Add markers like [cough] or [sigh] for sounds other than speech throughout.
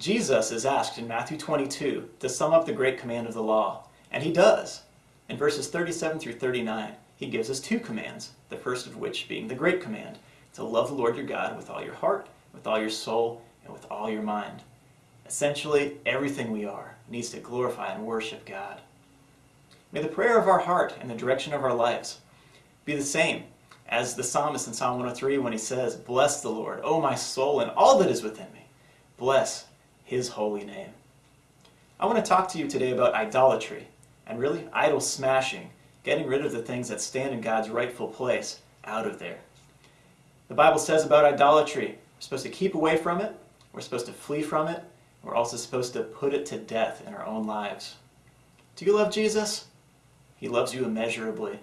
Jesus is asked in Matthew 22 to sum up the great command of the law, and he does. In verses 37 through 39, he gives us two commands, the first of which being the great command to love the Lord your God with all your heart, with all your soul, and with all your mind. Essentially, everything we are needs to glorify and worship God. May the prayer of our heart and the direction of our lives be the same as the psalmist in Psalm 103 when he says, Bless the Lord, O my soul, and all that is within me. Bless his holy name. I want to talk to you today about idolatry and really idol smashing, getting rid of the things that stand in God's rightful place out of there. The Bible says about idolatry, we're supposed to keep away from it, we're supposed to flee from it, we're also supposed to put it to death in our own lives. Do you love Jesus? He loves you immeasurably.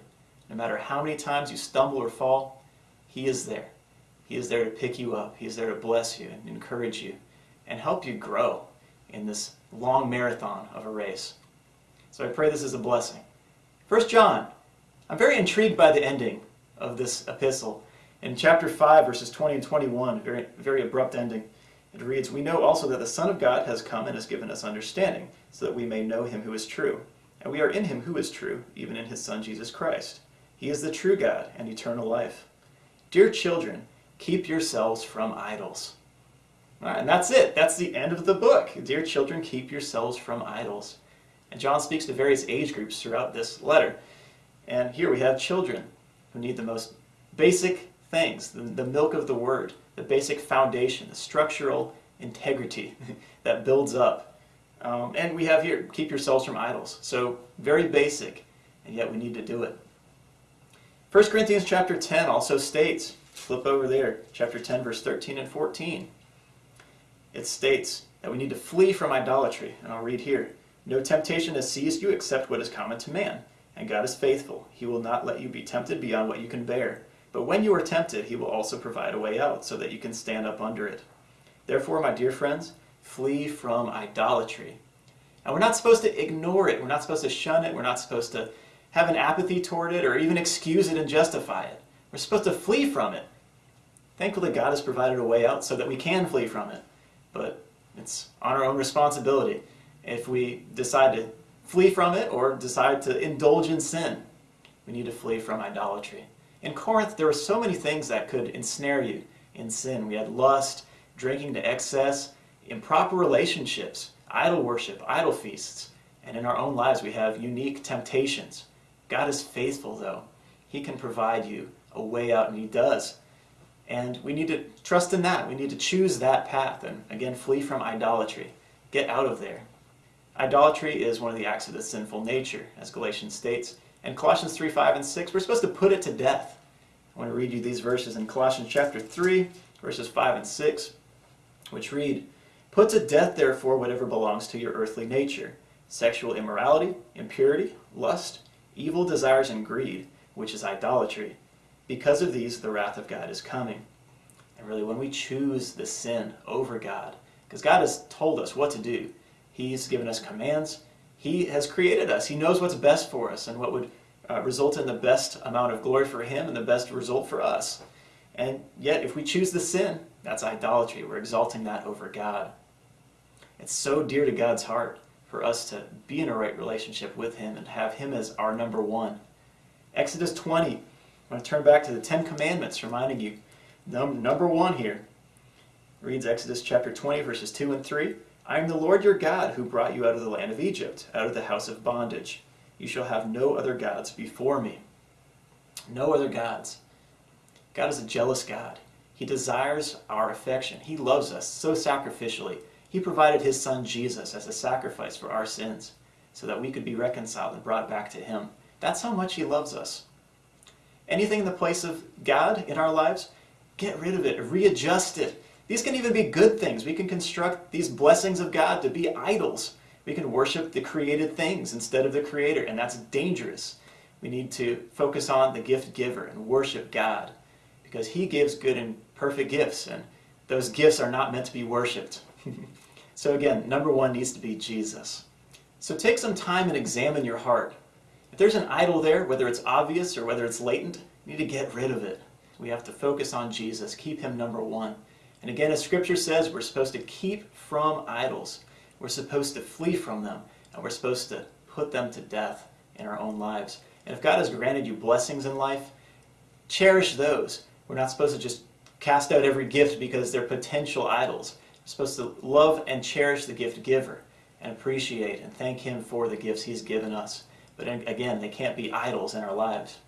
No matter how many times you stumble or fall, He is there. He is there to pick you up. He is there to bless you and encourage you and help you grow in this long marathon of a race. So I pray this is a blessing. First John, I'm very intrigued by the ending of this epistle. In chapter 5, verses 20 and 21, very, very abrupt ending, it reads, We know also that the Son of God has come and has given us understanding, so that we may know him who is true. And we are in him who is true, even in his Son Jesus Christ. He is the true God and eternal life. Dear children, keep yourselves from idols. And that's it. That's the end of the book. Dear children, keep yourselves from idols. And John speaks to various age groups throughout this letter. And here we have children who need the most basic things, the, the milk of the word, the basic foundation, the structural integrity [laughs] that builds up. Um, and we have here, keep yourselves from idols. So very basic, and yet we need to do it. 1 Corinthians chapter 10 also states, flip over there, chapter 10, verse 13 and 14. It states that we need to flee from idolatry. And I'll read here. No temptation has seized you except what is common to man. And God is faithful. He will not let you be tempted beyond what you can bear. But when you are tempted, he will also provide a way out so that you can stand up under it. Therefore, my dear friends, flee from idolatry. And we're not supposed to ignore it. We're not supposed to shun it. We're not supposed to have an apathy toward it or even excuse it and justify it. We're supposed to flee from it. Thankfully, God has provided a way out so that we can flee from it. But it's on our own responsibility if we decide to flee from it or decide to indulge in sin. We need to flee from idolatry. In Corinth, there were so many things that could ensnare you in sin. We had lust, drinking to excess, improper relationships, idol worship, idol feasts. And in our own lives, we have unique temptations. God is faithful, though. He can provide you a way out, and He does. And we need to trust in that. We need to choose that path and, again, flee from idolatry. Get out of there. Idolatry is one of the acts of the sinful nature, as Galatians states. And Colossians 3 5 and 6, we're supposed to put it to death. I want to read you these verses in Colossians chapter 3, verses 5 and 6, which read Put to death, therefore, whatever belongs to your earthly nature sexual immorality, impurity, lust evil desires and greed, which is idolatry. Because of these, the wrath of God is coming. And really, when we choose the sin over God, because God has told us what to do, He's given us commands, He has created us, He knows what's best for us and what would uh, result in the best amount of glory for Him and the best result for us. And yet, if we choose the sin, that's idolatry. We're exalting that over God. It's so dear to God's heart for us to be in a right relationship with Him and have Him as our number one. Exodus 20, I'm going to turn back to the Ten Commandments, reminding you, num number one here, reads Exodus chapter 20, verses 2 and 3. I am the Lord your God who brought you out of the land of Egypt, out of the house of bondage. You shall have no other gods before me. No other gods. God is a jealous God. He desires our affection. He loves us so sacrificially he provided his son Jesus as a sacrifice for our sins so that we could be reconciled and brought back to him. That's how much he loves us. Anything in the place of God in our lives, get rid of it, readjust it. These can even be good things. We can construct these blessings of God to be idols. We can worship the created things instead of the creator, and that's dangerous. We need to focus on the gift giver and worship God because he gives good and perfect gifts, and those gifts are not meant to be worshiped. [laughs] so again, number one needs to be Jesus. So take some time and examine your heart. If there's an idol there, whether it's obvious or whether it's latent, you need to get rid of it. We have to focus on Jesus, keep him number one. And again, as Scripture says, we're supposed to keep from idols. We're supposed to flee from them, and we're supposed to put them to death in our own lives. And if God has granted you blessings in life, cherish those. We're not supposed to just cast out every gift because they're potential idols. We're supposed to love and cherish the gift giver and appreciate and thank Him for the gifts He's given us. But again, they can't be idols in our lives.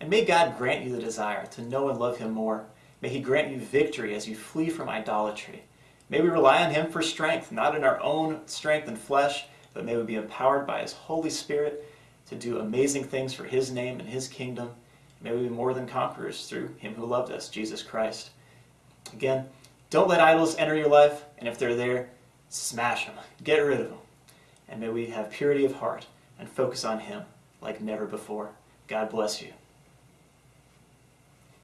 And may God grant you the desire to know and love Him more. May He grant you victory as you flee from idolatry. May we rely on Him for strength, not in our own strength and flesh, but may we be empowered by His Holy Spirit to do amazing things for His name and His kingdom. May we be more than conquerors through Him who loved us, Jesus Christ. Again, don't let idols enter your life, and if they're there, smash them, get rid of them. And may we have purity of heart and focus on Him like never before. God bless you.